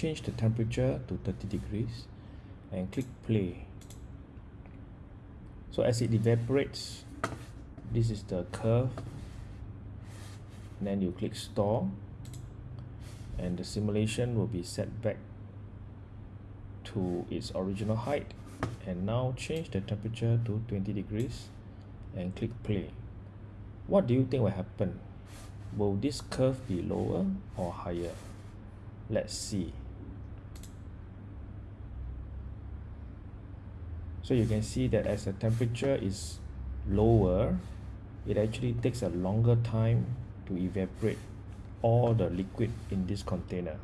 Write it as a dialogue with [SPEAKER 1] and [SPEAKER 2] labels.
[SPEAKER 1] change the temperature to 30 degrees and click play. So as it evaporates this is the curve. And then you click store and the simulation will be set back to its original height. And now change the temperature to 20 degrees and click play. What do you think will happen? Will this curve be lower or higher? Let's see so you can see that as the temperature is lower it actually takes a longer time to evaporate all the liquid in this container